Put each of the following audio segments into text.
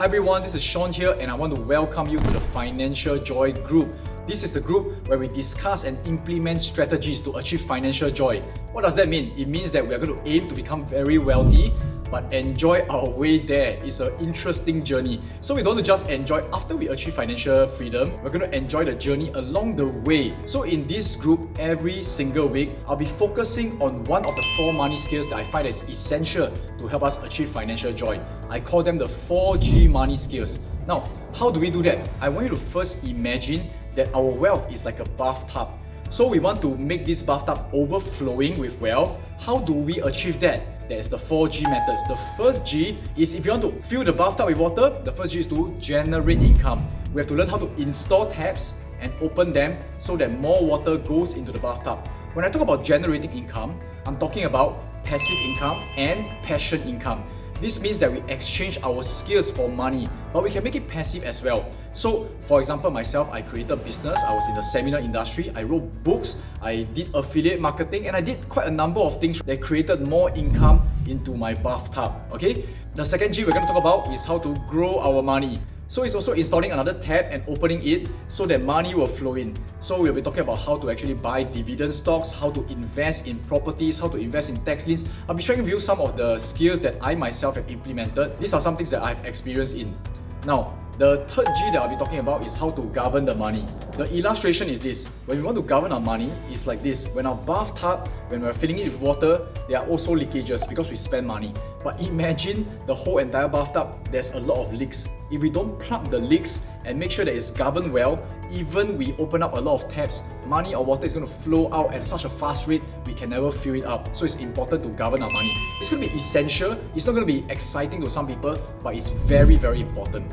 Hi everyone, this is Sean here and I want to welcome you to the Financial Joy Group. This is the group where we discuss and implement strategies to achieve financial joy. What does that mean? It means that we are going to aim to become very wealthy but enjoy our way there. It's an interesting journey. So we don't just enjoy after we achieve financial freedom, we're going to enjoy the journey along the way. So in this group, every single week, I'll be focusing on one of the four money skills that I find is essential to help us achieve financial joy. I call them the 4G money skills. Now, how do we do that? I want you to first imagine that our wealth is like a bathtub. So we want to make this bathtub overflowing with wealth. How do we achieve that? That is the 4G methods. The first G is if you want to fill the bathtub with water, the first G is to generate income. We have to learn how to install taps and open them so that more water goes into the bathtub. When I talk about generating income, I'm talking about passive income and passion income. This means that we exchange our skills for money, but we can make it passive as well. So, for example, myself, I created business, I was in the seminar industry, I wrote books, I did affiliate marketing, and I did quite a number of things that created more income into my bathtub, okay? The second G we're going to talk about is how to grow our money. So it's also installing another tab and opening it so that money will flow in. So we'll be talking about how to actually buy dividend stocks, how to invest in properties, how to invest in tax liens. I'll be sharing with you some of the skills that I myself have implemented. These are some things that I've experienced in. Now, the third G that I'll be talking about is how to govern the money. The illustration is this. When we want to govern our money, it's like this. When our bathtub, when we're filling it with water, there are also leakages because we spend money. But imagine the whole entire bathtub, there's a lot of leaks. If we don't plug the leaks and make sure that it's governed well, even we open up a lot of taps, money or water is going to flow out at such a fast rate, we can never fill it up. So it's important to govern our money. It's going to be essential. It's not going to be exciting to some people, but it's very, very important.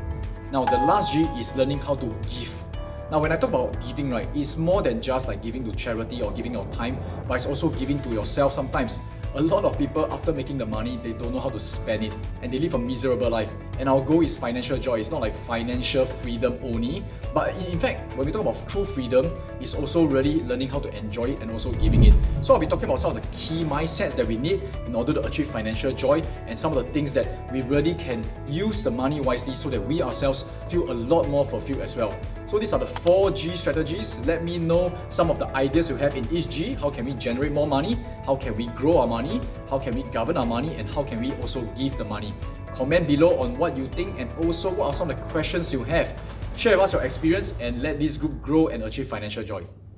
Now, the last G is learning how to give. Now, when I talk about giving, right, it's more than just like giving to charity or giving your time, but it's also giving to yourself sometimes a lot of people after making the money they don't know how to spend it and they live a miserable life. And our goal is financial joy. It's not like financial freedom only. But in fact when we talk about true freedom it's also really learning how to enjoy it and also giving it. So i'll be talking about some of the key mindsets that we need in order to achieve financial joy and some of the things that we really can use the money wisely so that we ourselves feel a lot more fulfilled as well so these are the four G strategies. Let me know some of the ideas you have in each G. How can we generate more money? How can we grow our money? How can we govern our money? And how can we also give the money? Comment below on what you think and also what are some of the questions you have. Share with us your experience and let this group grow and achieve financial joy.